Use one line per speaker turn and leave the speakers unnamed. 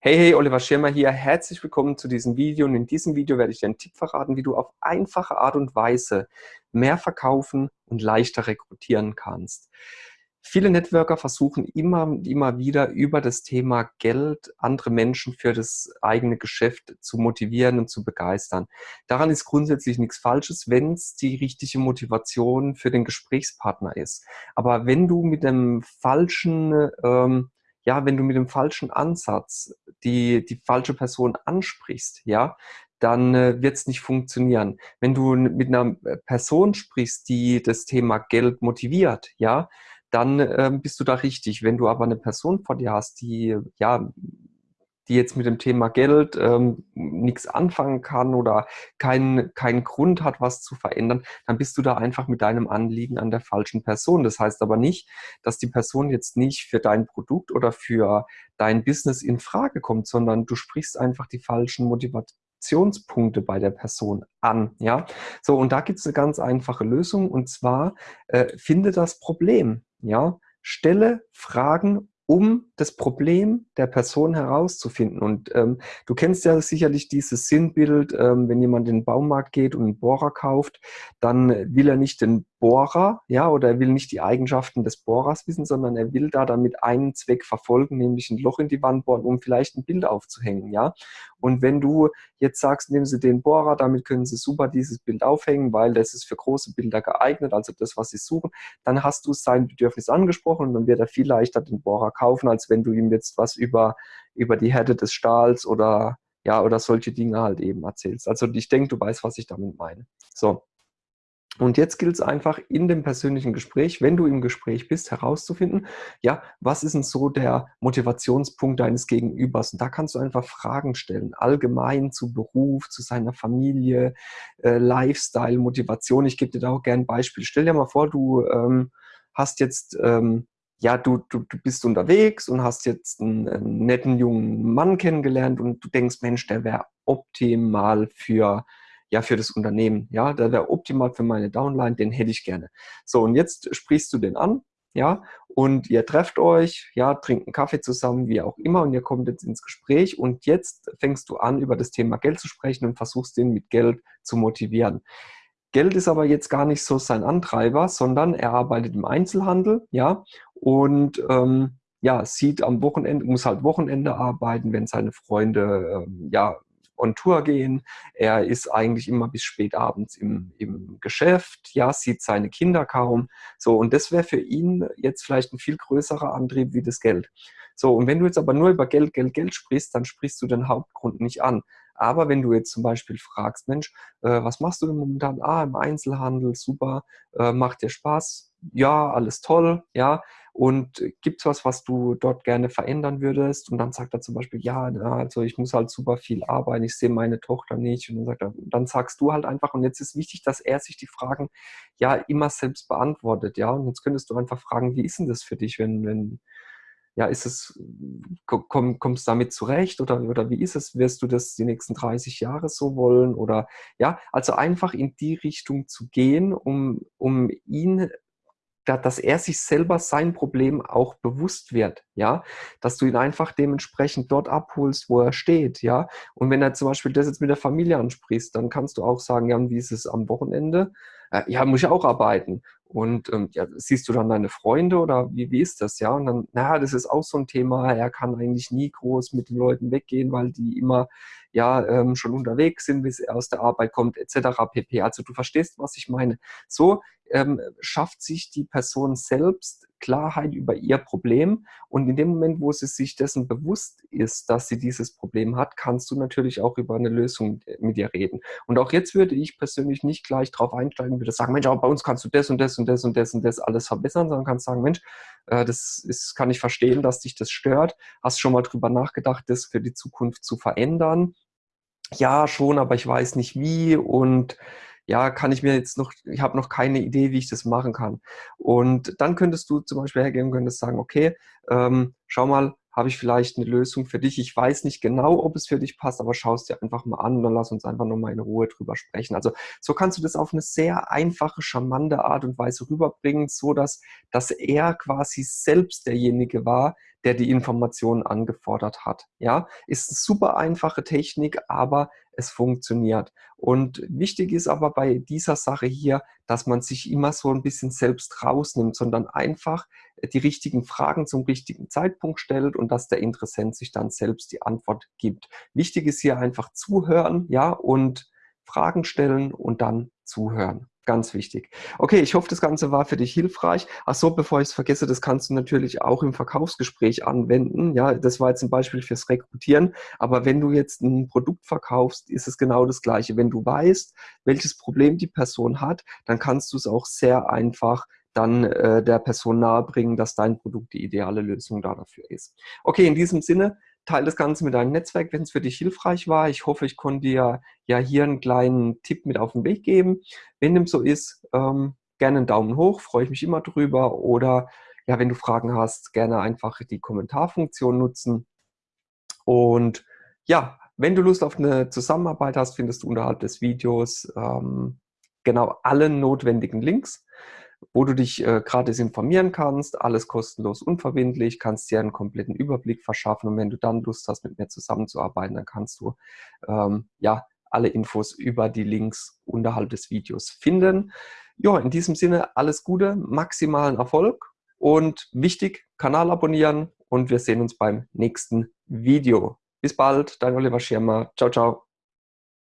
Hey, hey, Oliver Schirmer hier. Herzlich willkommen zu diesem Video. Und in diesem Video werde ich dir einen Tipp verraten, wie du auf einfache Art und Weise mehr verkaufen und leichter rekrutieren kannst. Viele Networker versuchen immer, immer wieder über das Thema Geld andere Menschen für das eigene Geschäft zu motivieren und zu begeistern. Daran ist grundsätzlich nichts Falsches, wenn es die richtige Motivation für den Gesprächspartner ist. Aber wenn du mit dem falschen ähm, ja, wenn du mit dem falschen Ansatz die, die falsche Person ansprichst, ja, dann äh, wird es nicht funktionieren. Wenn du mit einer äh, Person sprichst, die das Thema Geld motiviert, ja, dann äh, bist du da richtig. Wenn du aber eine Person vor dir hast, die ja die jetzt mit dem Thema Geld ähm, nichts anfangen kann oder keinen keinen Grund hat, was zu verändern, dann bist du da einfach mit deinem Anliegen an der falschen Person. Das heißt aber nicht, dass die Person jetzt nicht für dein Produkt oder für dein Business in Frage kommt, sondern du sprichst einfach die falschen Motivationspunkte bei der Person an. Ja, so und da gibt es eine ganz einfache Lösung und zwar äh, finde das Problem. Ja, stelle Fragen um das Problem der Person herauszufinden. Und ähm, du kennst ja sicherlich dieses Sinnbild, ähm, wenn jemand in den Baumarkt geht und einen Bohrer kauft, dann will er nicht den Bohrer, ja, oder er will nicht die Eigenschaften des Bohrers wissen, sondern er will da damit einen Zweck verfolgen, nämlich ein Loch in die Wand bohren, um vielleicht ein Bild aufzuhängen, ja. Und wenn du jetzt sagst, nehmen Sie den Bohrer, damit können Sie super dieses Bild aufhängen, weil das ist für große Bilder geeignet, also das, was Sie suchen, dann hast du sein Bedürfnis angesprochen und dann wird er viel leichter den Bohrer kaufen, als wenn du ihm jetzt was über, über die Härte des Stahls oder ja, oder solche Dinge halt eben erzählst. Also ich denke, du weißt, was ich damit meine. So. Und jetzt gilt es einfach in dem persönlichen Gespräch, wenn du im Gespräch bist, herauszufinden, ja, was ist denn so der Motivationspunkt deines Gegenübers? Und da kannst du einfach Fragen stellen, allgemein zu Beruf, zu seiner Familie, äh, Lifestyle, Motivation. Ich gebe dir da auch gerne ein Beispiel. Stell dir mal vor, du ähm, hast jetzt, ähm, ja, du, du, du bist unterwegs und hast jetzt einen, einen netten jungen Mann kennengelernt und du denkst, Mensch, der wäre optimal für ja, für das Unternehmen, ja, der wäre optimal für meine Downline, den hätte ich gerne. So, und jetzt sprichst du den an, ja, und ihr trefft euch, ja, trinkt einen Kaffee zusammen, wie auch immer, und ihr kommt jetzt ins Gespräch und jetzt fängst du an, über das Thema Geld zu sprechen und versuchst den mit Geld zu motivieren. Geld ist aber jetzt gar nicht so sein Antreiber, sondern er arbeitet im Einzelhandel, ja, und ähm, ja, sieht am Wochenende, muss halt Wochenende arbeiten, wenn seine Freunde ähm, ja on Tour gehen. Er ist eigentlich immer bis spät abends im, im Geschäft, ja, sieht seine Kinder kaum. So, und das wäre für ihn jetzt vielleicht ein viel größerer Antrieb wie das Geld. So, und wenn du jetzt aber nur über Geld, Geld, Geld sprichst, dann sprichst du den Hauptgrund nicht an. Aber wenn du jetzt zum Beispiel fragst, Mensch, äh, was machst du denn momentan? Ah, im Einzelhandel, super, äh, macht dir Spaß? Ja, alles toll, ja. Und gibt es was, was du dort gerne verändern würdest? Und dann sagt er zum Beispiel, ja, also ich muss halt super viel arbeiten, ich sehe meine Tochter nicht. Und dann sagt er, dann sagst du halt einfach, und jetzt ist wichtig, dass er sich die Fragen ja immer selbst beantwortet, ja. Und jetzt könntest du einfach fragen, wie ist denn das für dich, wenn, wenn, ja, ist es, komm, kommst du damit zurecht oder, oder wie ist es? Wirst du das die nächsten 30 Jahre so wollen? Oder ja, also einfach in die Richtung zu gehen, um, um ihn dass er sich selber sein Problem auch bewusst wird, ja, dass du ihn einfach dementsprechend dort abholst, wo er steht, ja, und wenn er zum Beispiel das jetzt mit der Familie ansprichst, dann kannst du auch sagen, ja, wie ist es am Wochenende? Äh, ja, muss ich auch arbeiten. Und ähm, ja, siehst du dann deine Freunde oder wie, wie ist das, ja? Und dann, naja, das ist auch so ein Thema, er kann eigentlich nie groß mit den Leuten weggehen, weil die immer ja ähm, schon unterwegs sind, bis er aus der Arbeit kommt, etc. pp. Also du verstehst, was ich meine. So ähm, schafft sich die Person selbst Klarheit über ihr Problem und in dem Moment, wo sie sich dessen bewusst ist, dass sie dieses Problem hat, kannst du natürlich auch über eine Lösung mit ihr reden. Und auch jetzt würde ich persönlich nicht gleich darauf einsteigen, würde sagen, Mensch, aber bei uns kannst du das und das und das und das und das alles verbessern, sondern kannst sagen, Mensch, äh, das ist, kann ich verstehen, dass dich das stört. Hast schon mal drüber nachgedacht, das für die Zukunft zu verändern? Ja, schon, aber ich weiß nicht wie und ja, kann ich mir jetzt noch, ich habe noch keine Idee, wie ich das machen kann. Und dann könntest du zum Beispiel hergehen und könntest sagen, okay, ähm, schau mal, habe ich vielleicht eine Lösung für dich. Ich weiß nicht genau, ob es für dich passt, aber schau es dir einfach mal an und dann lass uns einfach nochmal in Ruhe drüber sprechen. Also so kannst du das auf eine sehr einfache, charmante Art und Weise rüberbringen, so dass, dass er quasi selbst derjenige war, der die Informationen angefordert hat. Ja, ist eine super einfache Technik, aber es funktioniert. Und wichtig ist aber bei dieser Sache hier, dass man sich immer so ein bisschen selbst rausnimmt, sondern einfach die richtigen Fragen zum richtigen Zeitpunkt stellt und dass der Interessent sich dann selbst die Antwort gibt. Wichtig ist hier einfach zuhören, ja, und Fragen stellen und dann zuhören. Ganz wichtig. Okay, ich hoffe, das Ganze war für dich hilfreich. Ach so, bevor ich es vergesse, das kannst du natürlich auch im Verkaufsgespräch anwenden. Ja, das war jetzt ein Beispiel fürs Rekrutieren. Aber wenn du jetzt ein Produkt verkaufst, ist es genau das Gleiche. Wenn du weißt, welches Problem die Person hat, dann kannst du es auch sehr einfach dann äh, der Person nahebringen, dass dein Produkt die ideale Lösung da dafür ist. Okay, in diesem Sinne, teile das Ganze mit deinem Netzwerk, wenn es für dich hilfreich war. Ich hoffe, ich konnte dir ja hier einen kleinen Tipp mit auf den Weg geben. Wenn dem so ist, ähm, gerne einen Daumen hoch, freue ich mich immer drüber. Oder ja, wenn du Fragen hast, gerne einfach die Kommentarfunktion nutzen. Und ja, wenn du Lust auf eine Zusammenarbeit hast, findest du unterhalb des Videos ähm, genau alle notwendigen Links wo du dich äh, gratis informieren kannst, alles kostenlos unverbindlich, kannst dir einen kompletten Überblick verschaffen und wenn du dann Lust hast, mit mir zusammenzuarbeiten, dann kannst du ähm, ja alle Infos über die Links unterhalb des Videos finden. Ja, in diesem Sinne alles Gute, maximalen Erfolg und wichtig, Kanal abonnieren und wir sehen uns beim nächsten Video. Bis bald, dein Oliver Schirmer. Ciao, ciao.